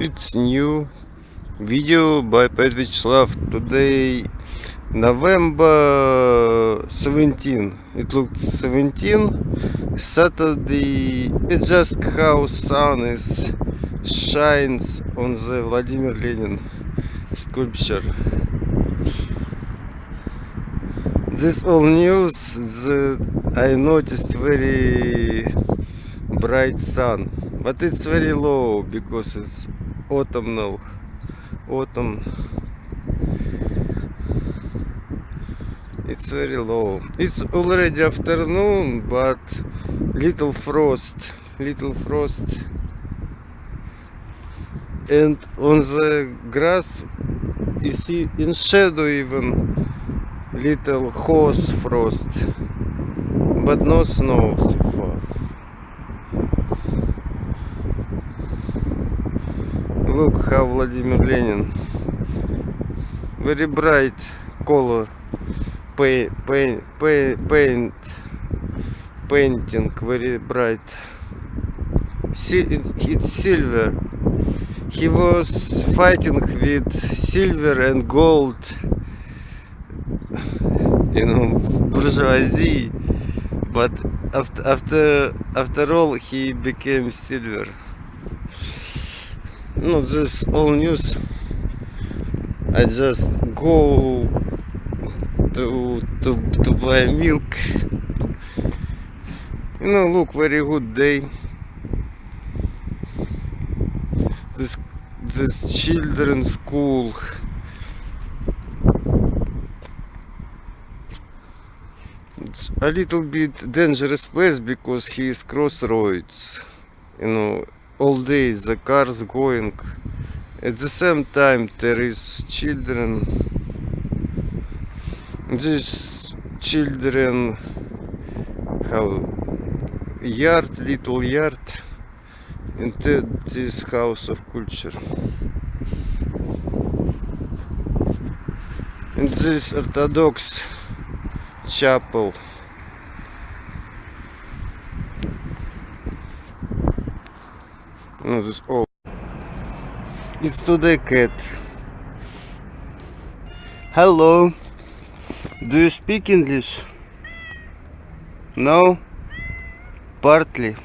It's new video by Pet Vyacheslav. Today November 17. It looks 17. Saturday. It's just how sun is shines on the Vladimir Lenin sculpture. This all news that I noticed very bright sun but it's very low because it's autumnal autumn it's very low. It's already afternoon but little frost little frost. And on the grass you see in shadow even little horse frost but no snow so far how Vladimir Lenin very bright color paint, paint, paint painting very bright it's silver he was fighting with silver and gold you know bourgeoisie but after after after all he became silver no this all news. I just go to to to buy milk. You know look very good day. This this children's school. It's a little bit dangerous place because he is crossroads you know all day the cars going. At the same time there is children. These children have yard little yard in this house of culture. In this orthodox chapel This oh. It's today cat. Hello. Do you speak English? No? Partly.